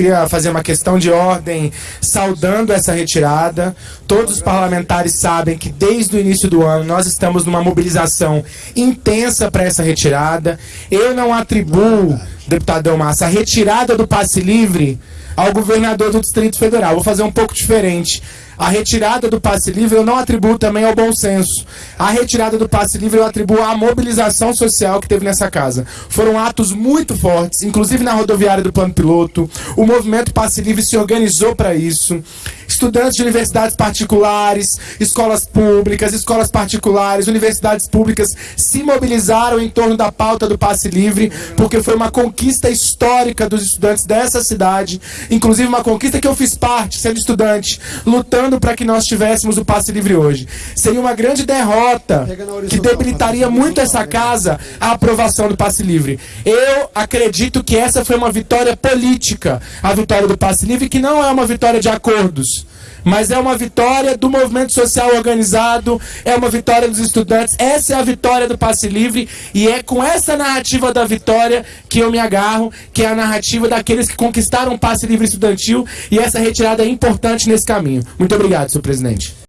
queria fazer uma questão de ordem saudando essa retirada. Todos os parlamentares sabem que desde o início do ano nós estamos numa mobilização intensa para essa retirada. Eu não atribuo, deputado Massa, a retirada do passe livre ao governador do Distrito Federal. Vou fazer um pouco diferente. A retirada do passe livre eu não atribuo também ao bom senso. A retirada do passe livre eu atribuo à mobilização social que teve nessa casa. Foram atos muito fortes, inclusive na rodoviária do plano piloto. O movimento passe livre se organizou para isso estudantes de universidades particulares, escolas públicas, escolas particulares, universidades públicas se mobilizaram em torno da pauta do passe livre, porque foi uma conquista histórica dos estudantes dessa cidade, inclusive uma conquista que eu fiz parte, sendo estudante, lutando para que nós tivéssemos o passe livre hoje. Seria uma grande derrota que debilitaria muito essa casa a aprovação do passe livre. Eu acredito que essa foi uma vitória política, a vitória do passe livre, que não é uma vitória de acordos mas é uma vitória do movimento social organizado, é uma vitória dos estudantes. Essa é a vitória do passe livre e é com essa narrativa da vitória que eu me agarro, que é a narrativa daqueles que conquistaram o passe livre estudantil e essa retirada é importante nesse caminho. Muito obrigado, senhor presidente.